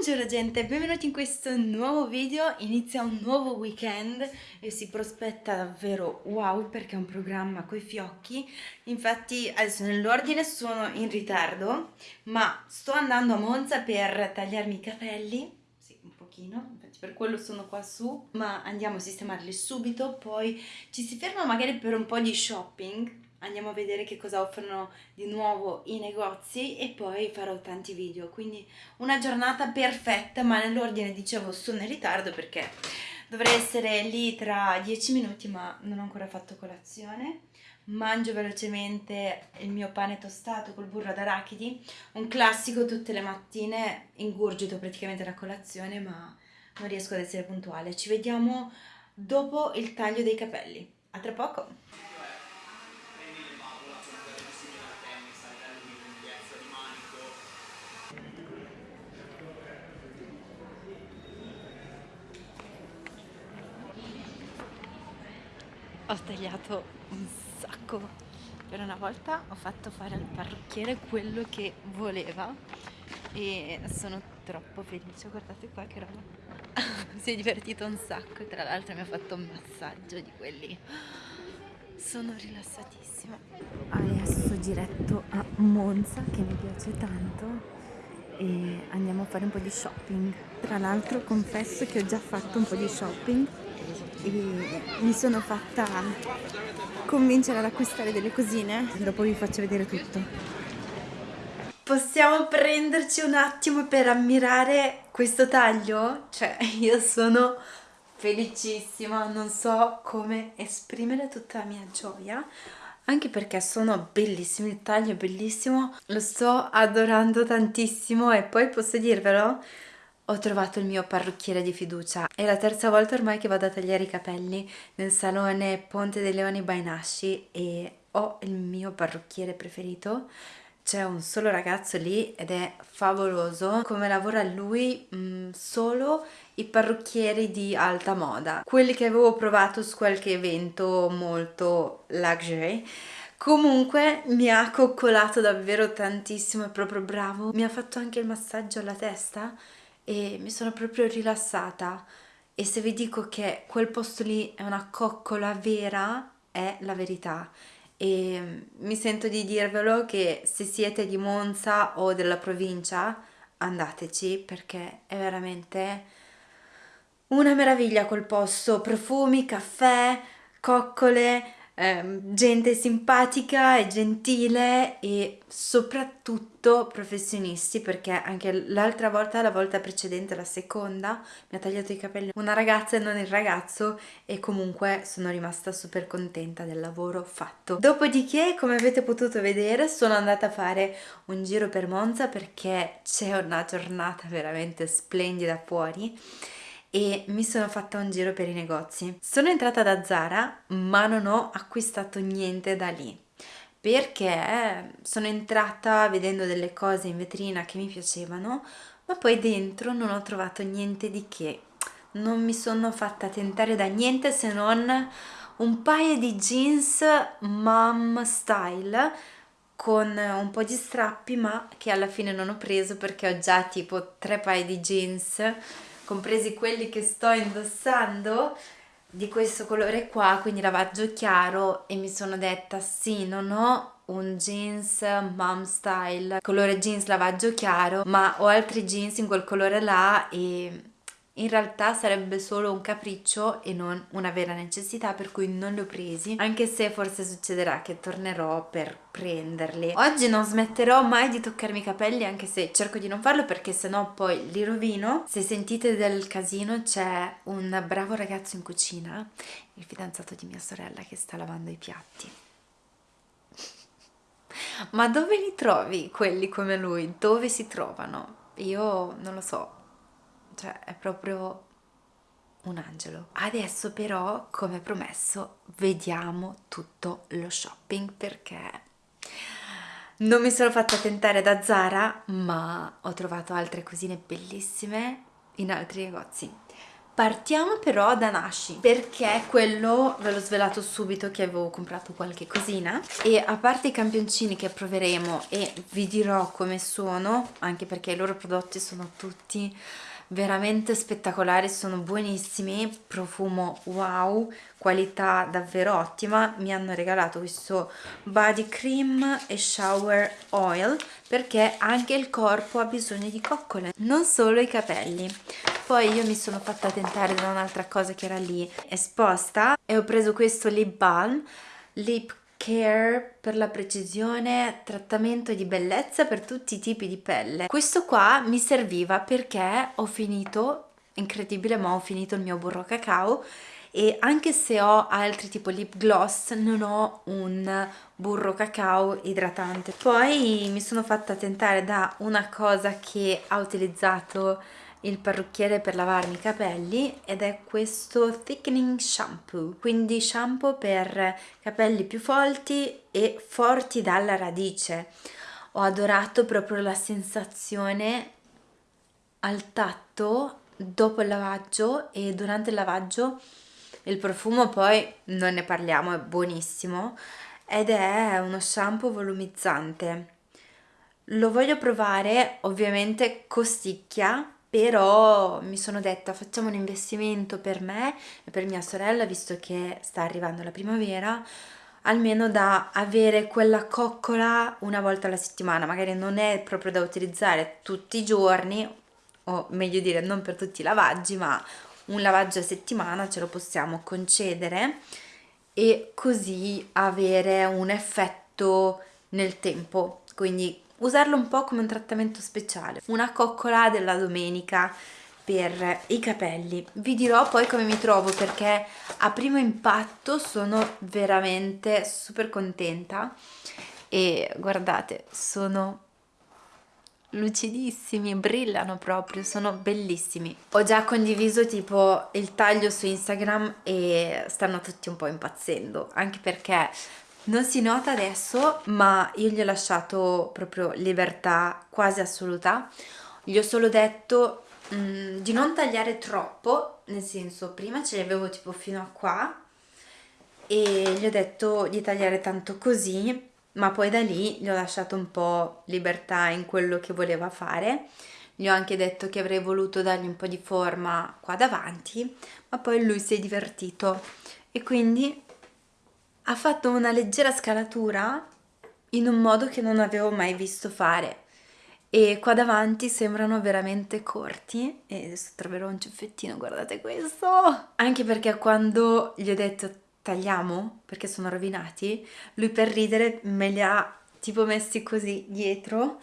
Buongiorno gente, benvenuti in questo nuovo video, inizia un nuovo weekend e si prospetta davvero wow perché è un programma coi fiocchi. Infatti adesso nell'ordine sono in ritardo ma sto andando a Monza per tagliarmi i capelli. Sì un pochino, infatti per quello sono qua su ma andiamo a sistemarli subito. Poi ci si ferma magari per un po' di shopping andiamo a vedere che cosa offrono di nuovo i negozi e poi farò tanti video. Quindi una giornata perfetta ma nell'ordine dicevo sono in ritardo perché dovrei essere lì tra 10 minuti ma non ho ancora fatto colazione. Mangio velocemente il mio pane tostato col burro d'arachidi un classico tutte le mattine ingurgito praticamente la colazione ma non riesco ad essere puntuale. Ci vediamo dopo il taglio dei capelli. A tra poco ho tagliato un sacco. Per una volta ho fatto fare al parrucchiere quello che voleva e sono troppo felice. Guardate qua che roba. Si è divertito un sacco. Tra l'altro mi ha fatto un massaggio di quelli. Sono rilassatissima. Adesso diretto a Monza che mi piace tanto e andiamo a fare un po' di shopping. Tra l'altro confesso che ho già fatto un po' di shopping e mi sono fatta convincere ad acquistare delle cosine. Dopo vi faccio vedere tutto. Possiamo prenderci un attimo per ammirare questo taglio? cioè io sono felicissima non so come esprimere tutta la mia gioia anche perché sono bellissimi, il taglio è bellissimo, lo sto adorando tantissimo e poi posso dirvelo, ho trovato il mio parrucchiere di fiducia. È la terza volta ormai che vado a tagliare i capelli nel salone Ponte dei Leoni by Nasci e ho il mio parrucchiere preferito. C'è un solo ragazzo lì ed è favoloso. Come lavora lui, mh, mm, solo i parrucchieri di alta moda. Quelli che avevo provato su qualche evento molto luxury. Comunque mi ha coccolato davvero tantissimo, è proprio bravo. Mi ha fatto anche il massaggio alla testa e mi sono proprio rilassata e se vi dico che quel posto lì è una coccola vera è la verità e mi sento di dirvelo che se siete di Monza o della provincia andateci perché è veramente una meraviglia quel posto. Profumi, caffè, coccole eh, gente simpatica e gentile e soprattutto professionisti perché anche l'altra volta, la volta precedente, la seconda, mi ha tagliato i capelli una ragazza e non il ragazzo e comunque sono rimasta super contenta del lavoro fatto. Dopodiché, come avete potuto vedere, sono andata a fare un giro per Monza perché c'è una giornata veramente splendida fuori e mi sono fatta un giro per i negozi. Sono entrata da Zara ma non ho acquistato niente da lì perché sono entrata vedendo delle cose in vetrina che mi piacevano ma poi dentro non ho trovato niente di che. Non mi sono fatta tentare da niente se non un paio di jeans mom style con un po' di strappi ma che alla fine non ho preso perché ho già tipo tre paio di jeans compresi quelli che sto indossando di questo colore qua quindi lavaggio chiaro e mi sono detta sì non ho un jeans mom style colore jeans lavaggio chiaro ma ho altri jeans in quel colore là e in realtà sarebbe solo un capriccio e non una vera necessità per cui non li ho presi anche se forse succederà che tornerò per prenderli oggi non smetterò mai di toccarmi i capelli anche se cerco di non farlo perché sennò poi li rovino se sentite del casino c'è un bravo ragazzo in cucina il fidanzato di mia sorella che sta lavando i piatti ma dove li trovi quelli come lui? dove si trovano? io non lo so cioè è proprio un angelo. Adesso però, come promesso, vediamo tutto lo shopping perché non mi sono fatta tentare da Zara, ma ho trovato altre cosine bellissime in altri negozi. Partiamo però da Nashi perché quello ve l'ho svelato subito che avevo comprato qualche cosina e a parte i campioncini che proveremo e vi dirò come sono anche perché i loro prodotti sono tutti veramente spettacolari, sono buonissimi, profumo wow, qualità davvero ottima, mi hanno regalato questo body cream e shower oil perché anche il corpo ha bisogno di coccole, non solo i capelli. Poi io mi sono fatta tentare da un'altra cosa che era lì esposta e ho preso questo lip balm, lip care per la precisione, trattamento di bellezza per tutti i tipi di pelle. Questo qua mi serviva perché ho finito, incredibile ma ho finito il mio burro cacao e anche se ho altri tipo lip gloss non ho un burro cacao idratante. Poi mi sono fatta tentare da una cosa che ha utilizzato il parrucchiere per lavarmi i capelli ed è questo thickening shampoo quindi shampoo per capelli più folti e forti dalla radice. Ho adorato proprio la sensazione al tatto dopo il lavaggio e durante il lavaggio il profumo poi non ne parliamo è buonissimo ed è uno shampoo volumizzante. Lo voglio provare ovviamente costicchia però mi sono detta facciamo un investimento per me e per mia sorella visto che sta arrivando la primavera almeno da avere quella coccola una volta alla settimana. Magari non è proprio da utilizzare tutti i giorni o meglio dire non per tutti i lavaggi ma un lavaggio a settimana ce lo possiamo concedere e così avere un effetto nel tempo. Quindi usarlo un po' come un trattamento speciale, una coccola della domenica per i capelli. Vi dirò poi come mi trovo perché a primo impatto sono veramente super contenta e guardate, sono lucidissimi, brillano proprio, sono bellissimi. Ho già condiviso tipo il taglio su Instagram e stanno tutti un po' impazzendo, anche perché non si nota adesso, ma io gli ho lasciato proprio libertà quasi assoluta. Gli ho solo detto mh, mm, di non tagliare troppo, nel senso prima ce li avevo tipo fino a qua e gli ho detto di tagliare tanto così, ma poi da lì gli ho lasciato un po' libertà in quello che voleva fare. Gli ho anche detto che avrei voluto dargli un po' di forma qua davanti, ma poi lui si è divertito e quindi ha fatto una leggera scalatura in un modo che non avevo mai visto fare. E qua davanti sembrano veramente corti. E adesso troverò un ciuffettino, guardate questo! Anche perché quando gli ho detto tagliamo perché sono rovinati, lui per ridere me li ha tipo messi così dietro.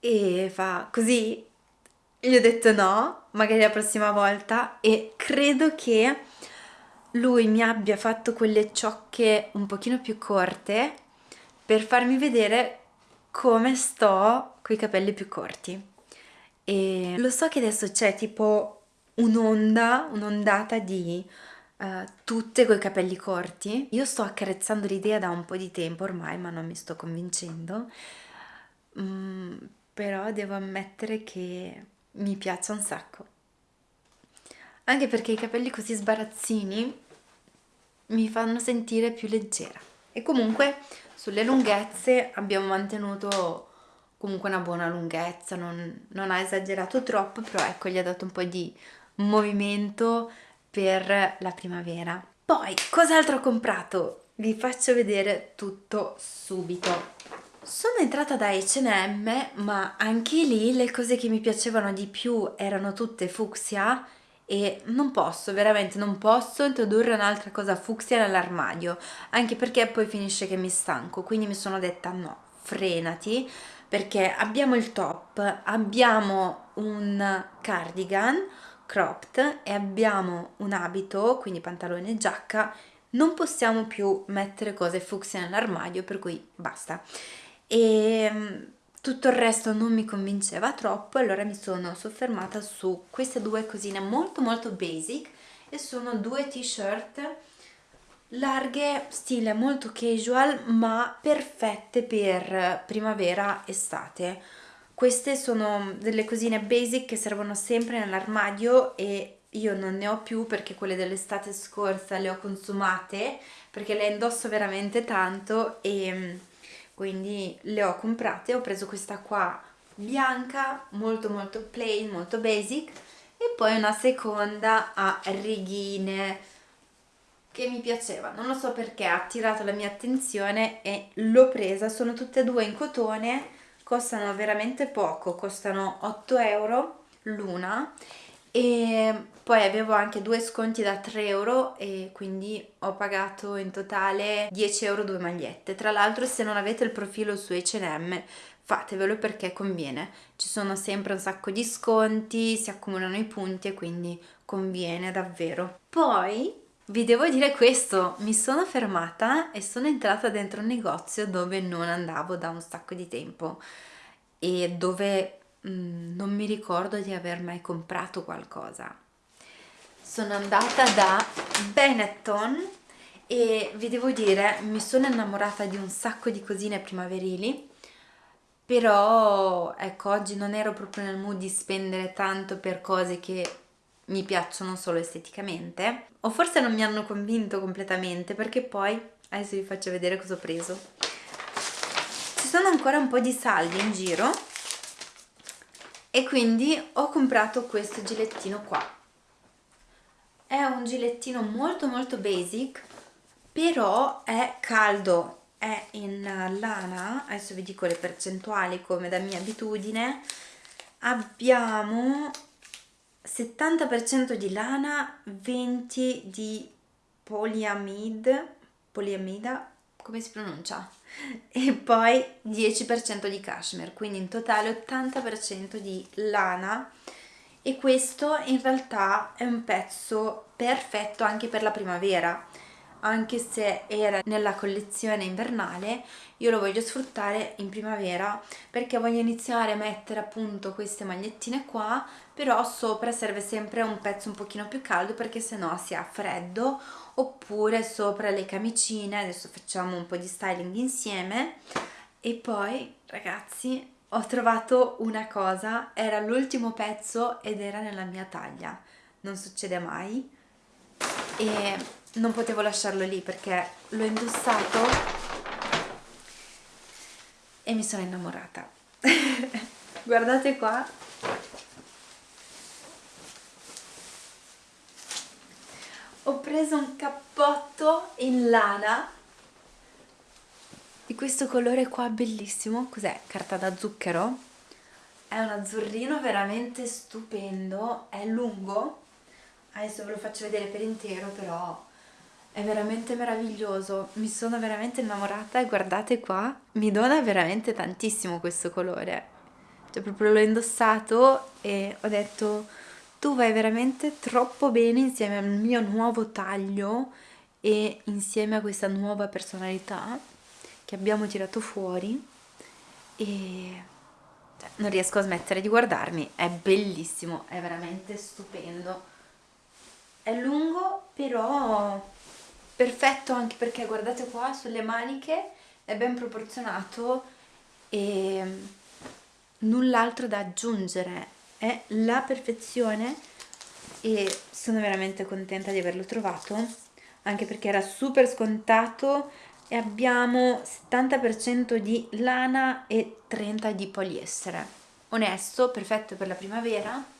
E fa così. Gli ho detto no, magari la prossima volta. E credo che lui mi abbia fatto quelle ciocche un pochino più corte per farmi vedere come sto con i capelli più corti. E lo so che adesso c'è tipo un'onda, un'ondata di uh, tutte coi capelli corti. Io sto accarezzando l'idea da un po' di tempo ormai ma non mi sto convincendo. Mm, però devo ammettere che mi piace un sacco anche perché i capelli così sbarazzini mi fanno sentire più leggera. E comunque sulle lunghezze abbiamo mantenuto comunque una buona lunghezza non, non ha esagerato troppo però ecco gli ha dato un po' di movimento per la primavera. Poi cos'altro ho comprato? vi faccio vedere tutto subito. Sono entrata da H&M ma anche lì le cose che mi piacevano di più erano tutte fucsia e non posso, veramente non posso introdurre un'altra cosa fucsia nell'armadio, anche perché poi finisce che mi stanco, quindi mi sono detta no, frenati, perché abbiamo il top, abbiamo un cardigan cropped e abbiamo un abito, quindi pantalone e giacca, non possiamo più mettere cose fucsia nell'armadio, per cui basta. E tutto il resto non mi convinceva troppo allora mi sono soffermata su queste due cosine molto molto basic e sono due t-shirt larghe stile molto casual ma perfette per primavera estate. Queste sono delle cosine basic che servono sempre nell'armadio e io non ne ho più perché quelle dell'estate scorsa le ho consumate perché le indosso veramente tanto e quindi le ho comprate ho preso questa qua bianca molto molto plain molto basic e poi una seconda a righine che mi piaceva. Non lo so perché ha attirato la mia attenzione e l'ho presa. Sono tutte e due in cotone costano veramente poco costano 8 euro l'una e poi avevo anche due sconti da 3 euro e quindi ho pagato in totale 10 euro due magliette. Tra l'altro se non avete il profilo su H&M fatevelo perché conviene. Ci sono sempre un sacco di sconti si accumulano i punti e quindi conviene davvero. Poi vi devo dire questo, mi sono fermata e sono entrata dentro un negozio dove non andavo da un sacco di tempo e dove Mm, non mi ricordo di aver mai comprato qualcosa. Sono andata da Benetton e vi devo dire, mi sono innamorata di un sacco di cosine primaverili, però ecco, oggi non ero proprio nel mood di spendere tanto per cose che mi piacciono solo esteticamente, o forse non mi hanno convinto completamente, perché poi adesso vi faccio vedere cosa ho preso. Ci sono ancora un po' di saldi in giro, e quindi ho comprato questo gilettino qua è un gilettino molto molto basic però è caldo è in lana adesso vi dico le percentuali come da mia abitudine abbiamo 70% di lana 20 di poliamide poliamida come si pronuncia? E poi 10% di cashmere, quindi in totale 80% di lana. E questo in realtà è un pezzo perfetto anche per la primavera. Anche se era nella collezione invernale io lo voglio sfruttare in primavera perché voglio iniziare a mettere appunto queste magliettine qua però sopra serve sempre un pezzo un pochino più caldo perché sennò si ha freddo oppure sopra le camicine adesso facciamo un po' di styling insieme. E poi ragazzi ho trovato una cosa era l'ultimo pezzo ed era nella mia taglia. Non succede mai. E non potevo lasciarlo lì perché l'ho indossato e mi sono innamorata. Guardate qua. Ho preso un cappotto in lana. Di questo colore qua bellissimo. Cos'è? carta da zucchero? è un azzurrino veramente stupendo. È lungo. Adesso ve lo faccio vedere per intero però è veramente meraviglioso. Mi sono veramente innamorata guardate qua mi dona veramente tantissimo questo colore. Cioè proprio l'ho indossato e ho detto tu vai veramente troppo bene insieme al mio nuovo taglio e insieme a questa nuova personalità che abbiamo tirato fuori. E cioè, non riesco a smettere di guardarmi. È bellissimo, è veramente stupendo. È lungo però perfetto anche perché guardate qua sulle maniche è ben proporzionato e null'altro da aggiungere. È la perfezione e sono veramente contenta di averlo trovato anche perché era super scontato e abbiamo 70% di lana e 30% di poliestere. Onesto, perfetto per la primavera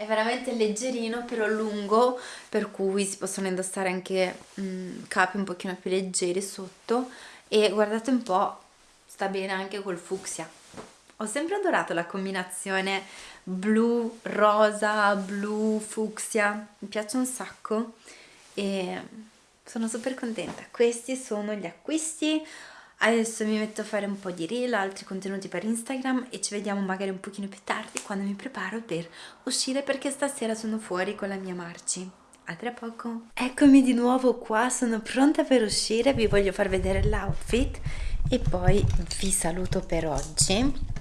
è veramente leggerino però lungo per cui si possono indossare anche mh, capi un pochino più leggeri sotto. E guardate un po' sta bene anche col fucsia. Ho sempre adorato la combinazione blu, rosa, blu, fucsia. Mi piace un sacco e sono super contenta. Questi sono gli acquisti Adesso mi metto a fare un po' di reel, altri contenuti per Instagram e ci vediamo magari un pochino più tardi quando mi preparo per uscire perché stasera sono fuori con la mia Marci. A tra poco! Eccomi di nuovo qua, sono pronta per uscire, vi voglio far vedere l'outfit e poi vi saluto per oggi.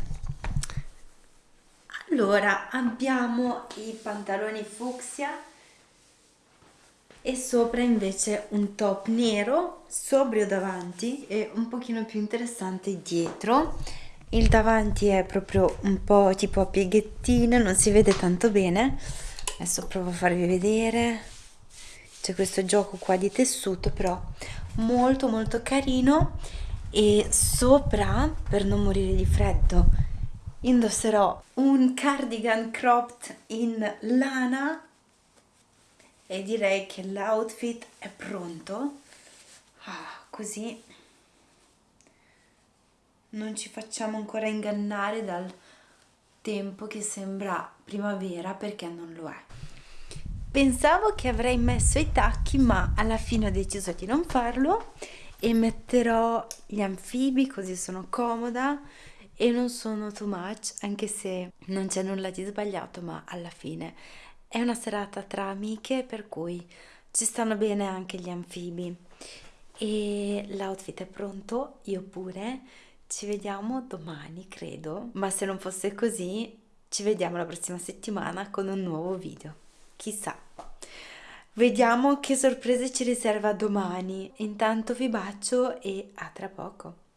Allora, abbiamo i pantaloni fucsia e sopra invece un top nero sobrio davanti e un pochino più interessante dietro. Il davanti è proprio un po' tipo a pieghettine non si vede tanto bene. Adesso provo a farvi vedere. C'è questo gioco qua di tessuto però molto molto carino. E sopra per non morire di freddo indosserò un cardigan cropped in lana e direi che l'outfit è pronto. Ah, così non ci facciamo ancora ingannare dal tempo che sembra primavera perché non lo è. Pensavo che avrei messo i tacchi ma alla fine ho deciso di non farlo e metterò gli anfibi così sono comoda e non sono too much anche se non c'è nulla di sbagliato ma alla fine è una serata tra amiche per cui ci stanno bene anche gli anfibi. E l'outfit è pronto io pure. Ci vediamo domani credo. Ma se non fosse così ci vediamo la prossima settimana con un nuovo video. Chissà. Vediamo che sorprese ci riserva domani. Intanto vi bacio e a tra poco.